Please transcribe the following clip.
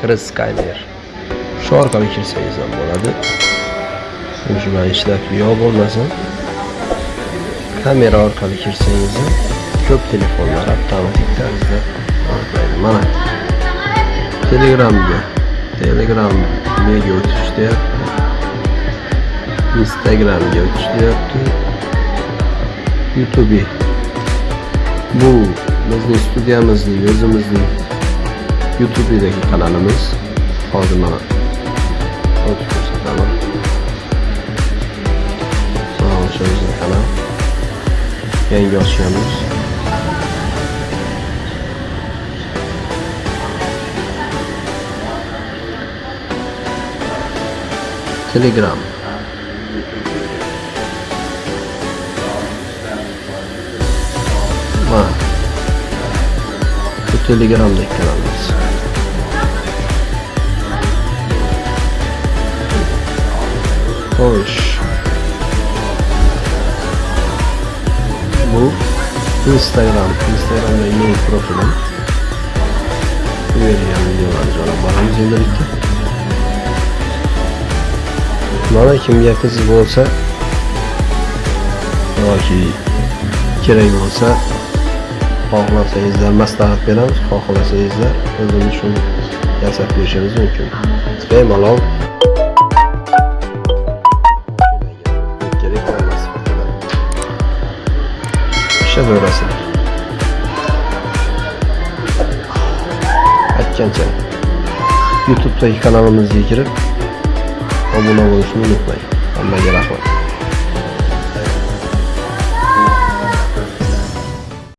Chris Skyler. Shu orqali kirsangiz ham bo'ladi. Shu bilan ishlab yo bo'lmasa kamera orqali kirsangiz ham ko'p telefonlar avtomatik tarzda aniqlaydi. Mana Telegramga Telegram nega o'tish deyapti. Instagramga o'tish deyapti. YouTube bu bizning studiyamizning o'zimizning YouTube'daki kanalımız. Adına Otobüs kanal Sağ oluşumuzun kanal Yenge açıyoruz Telegram. Ha Bu Telegram'daki kanalımız. Hoş. Bu Instagram. Instagram'da yeni profilim. Vereceğim videolar sonra bana birlikte. Mana kimga qiziq bo'lsa yoki kerak bo'lsa xohlasangizlar maslahat beramiz xohlasangizlar o'zimiz shuni yasab berishimiz mumkin bemalol Bakacağız orasına. Açacaksın. Youtube'daki kanalımıza girip abone olmayı unutmayın. Allah'a emanet.